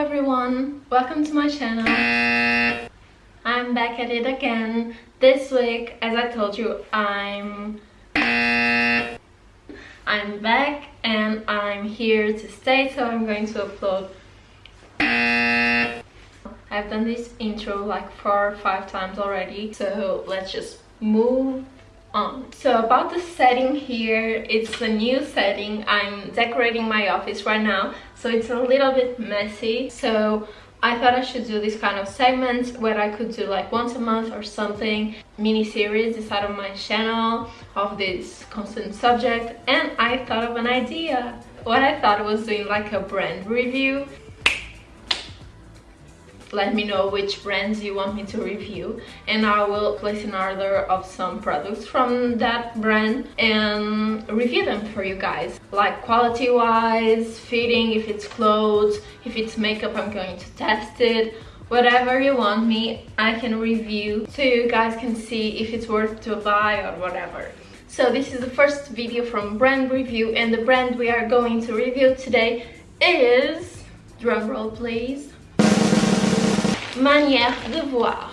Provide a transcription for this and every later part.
everyone, welcome to my channel. I'm back at it again. This week, as I told you, I'm I'm back and I'm here to stay, so I'm going to upload I've done this intro like four or five times already, so let's just move on. So about the setting here, it's a new setting. I'm decorating my office right now, so it's a little bit messy. So I thought I should do this kind of segment where I could do like once a month or something mini series inside of my channel of this constant subject and I thought of an idea what I thought was doing like a brand review let me know which brands you want me to review and I will place an order of some products from that brand and review them for you guys. Like quality wise fitting if it's clothes if it's makeup I'm going to test it. Whatever you want me I can review so you guys can see if it's worth to buy or whatever. So this is the first video from brand review and the brand we are going to review today is drumroll please manière de voir.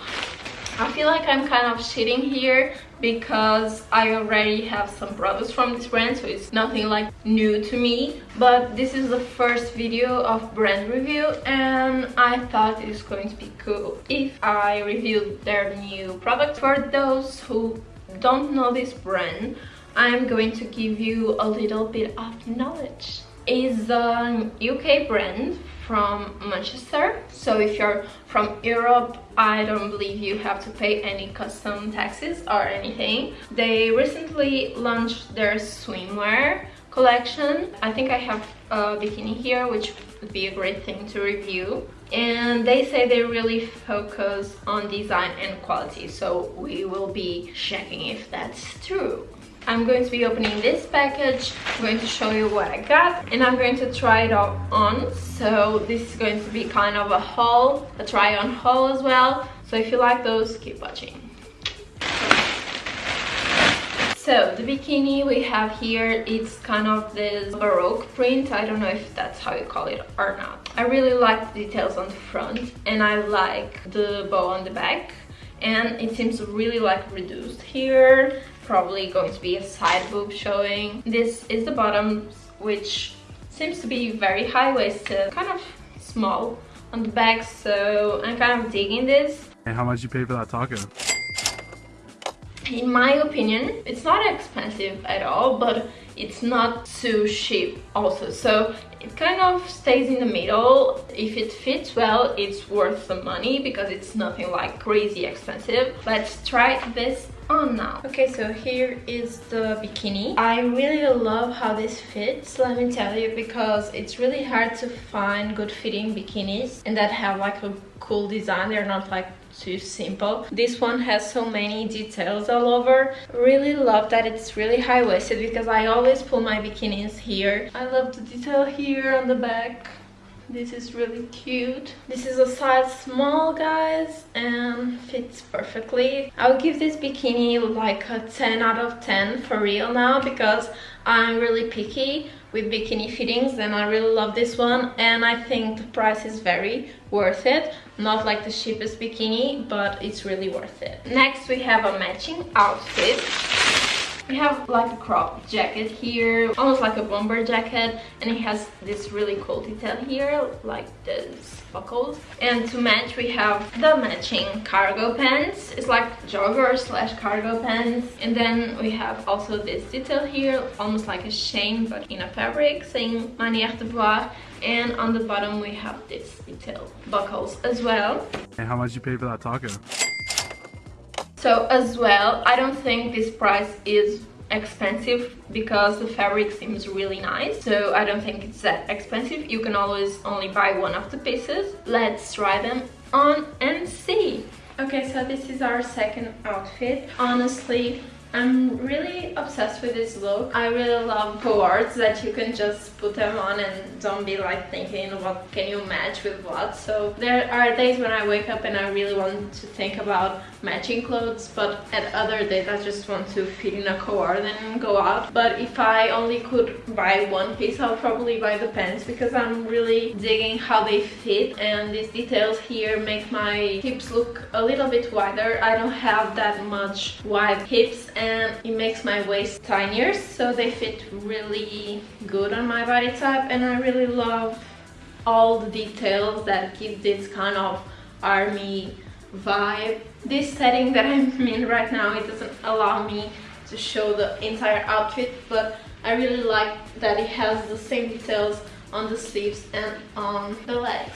I feel like I'm kind of cheating here because I already have some products from this brand so it's nothing like new to me. But this is the first video of brand review and I thought it's going to be cool if I reviewed their new product. For those who don't know this brand I'm going to give you a little bit of knowledge is a UK brand from Manchester. So if you're from Europe I don't believe you have to pay any custom taxes or anything. They recently launched their swimwear collection. I think I have a bikini here which would be a great thing to review. And they say they really focus on design and quality so we will be checking if that's true I'm going to be opening this package, I'm going to show you what I got and I'm going to try it all on. So this is going to be kind of a haul, a try on haul as well. So if you like those, keep watching. So the bikini we have here, it's kind of this baroque print. I don't know if that's how you call it or not. I really like the details on the front and I like the bow on the back and it seems really like reduced here probably going to be a side boob showing. This is the bottom, which seems to be very high-waisted, kind of small on the back, so I'm kind of digging this. And how much you pay for that taco? In my opinion, it's not expensive at all, but it's not too cheap also. So it kind of stays in the middle. If it fits well, it's worth the money because it's nothing like crazy expensive. Let's try this on now. Okay, so here is the bikini. I really love how this fits, let me tell you, because it's really hard to find good fitting bikinis and that have like a cool design. They're not like too simple. This one has so many details all over. Really love that it's really high-waisted because I always pull my bikinis here. I love the detail here on the back this is really cute. This is a size small guys and fits perfectly. I'll give this bikini like a 10 out of 10 for real now because i'm really picky with bikini fittings and i really love this one and i think the price is very worth it. Not like the cheapest bikini but it's really worth it. Next we have a matching outfit we have like a crop jacket here, almost like a bomber jacket, and it has this really cool detail here, like this buckles. And to match, we have the matching cargo pants. It's like jogger slash cargo pants. And then we have also this detail here, almost like a chain, but in a fabric, saying Manière de Voir. And on the bottom, we have this detail buckles as well. And how much you pay for that taco? So as well, I don't think this price is expensive because the fabric seems really nice. So I don't think it's that expensive. You can always only buy one of the pieces. Let's try them on and see. Okay so this is our second outfit. Honestly I'm really obsessed with this look. I really love co-ords that you can just put them on and don't be like thinking what can you match with what. So there are days when I wake up and I really want to think about matching clothes but at other days I just want to fit in a co-ord and go out. But if I only could buy one piece I'll probably buy the pants because I'm really digging how they fit and these details here make my hips look a little bit wider. I don't have that much wide hips and it makes my waist tinier so they fit really good on my body type and I really love all the details that give this kind of army vibe. This setting that I'm in right now it doesn't allow me to show the entire outfit but I really like that it has the same details on the sleeves and on the legs.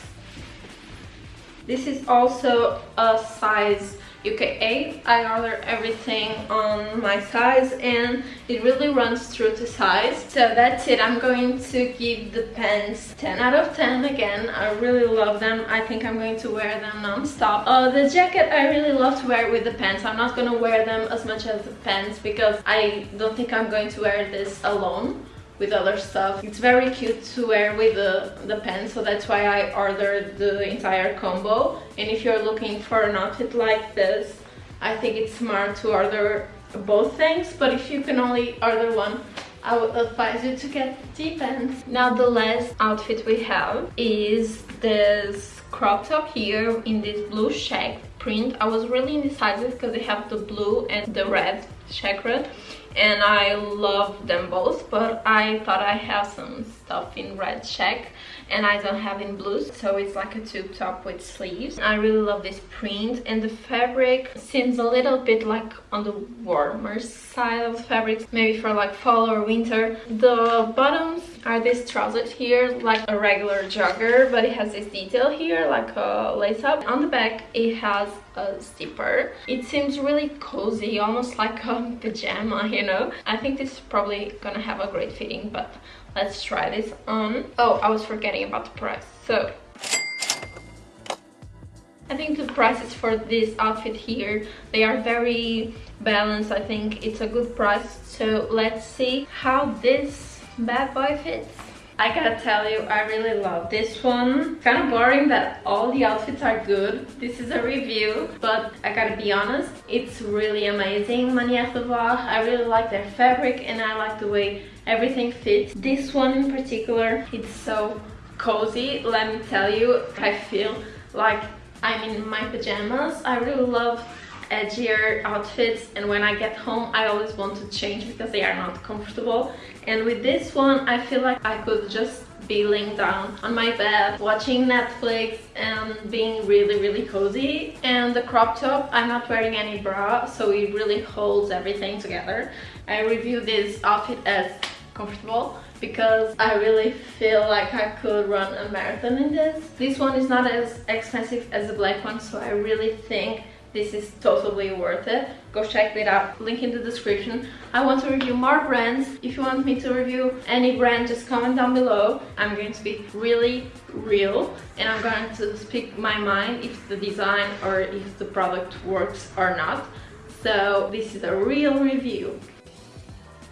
This is also a size UK8. I order everything on my size and it really runs through to size. So that's it. I'm going to give the pants 10 out of 10 again. I really love them. I think I'm going to wear them non-stop. Uh, the jacket I really love to wear with the pants. I'm not going to wear them as much as the pants because I don't think I'm going to wear this alone with other stuff. It's very cute to wear with the, the pants, so that's why I ordered the entire combo. And if you're looking for an outfit like this, I think it's smart to order both things, but if you can only order one, I would advise you to get the pants. Now the last outfit we have is this crop top here in this blue check print. I was really indecisive because they have the blue and the red checkered and I love them both but I thought I have some stuff in red check and I don't have in blues so it's like a tube top with sleeves. I really love this print and the fabric seems a little bit like on the warmer side of the fabrics maybe for like fall or winter. The bottoms are these trousers here like a regular jogger but it has this detail here like a lace up. On the back it has a zipper. It seems really cozy almost like a pajama you know? I think this is probably gonna have a great fitting but let's try this on. Oh i was forgetting about the price. So I think the prices for this outfit here, they are very balanced. I think. It's a good price. So let's see how this bad boy fits. I gotta tell you, I really love this one. Kind of boring that all the outfits are good. This is a review, but I gotta be honest, it's really amazing, Manière de Voir. I really like their fabric and I like the way everything fits. This one in particular, it's so cozy. Let me tell you, I feel like I'm in my pajamas. I really love edgier outfits and when I get home I always want to change because they are not comfortable. And with this one I feel like I could just be laying down on my bed watching Netflix and being really really cozy. And the crop top I'm not wearing any bra so it really holds everything together. I review this outfit as comfortable because I really feel like I could run a marathon in this. This one is not as expensive as the black one so I really think this is totally worth it. Go check it out. Link in the description. I want to review more brands. If you want me to review any brand just comment down below. I'm going to be really real and i'm going to speak my mind if the design or if the product works or not. So this is a real review.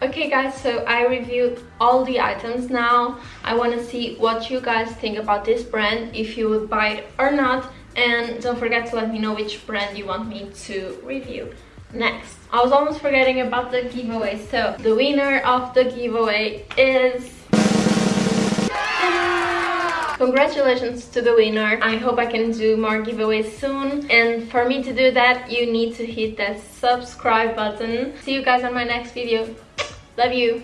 Okay guys, so I reviewed all the items now. I want to see what you guys think about this brand, if you would buy it or not and don't forget to let me know which brand you want me to review next i was almost forgetting about the giveaway so the winner of the giveaway is Congratulations to the winner. I hope I can do more giveaways soon. And for me to do that, you need to hit that subscribe button. See you guys on my next video. Love you.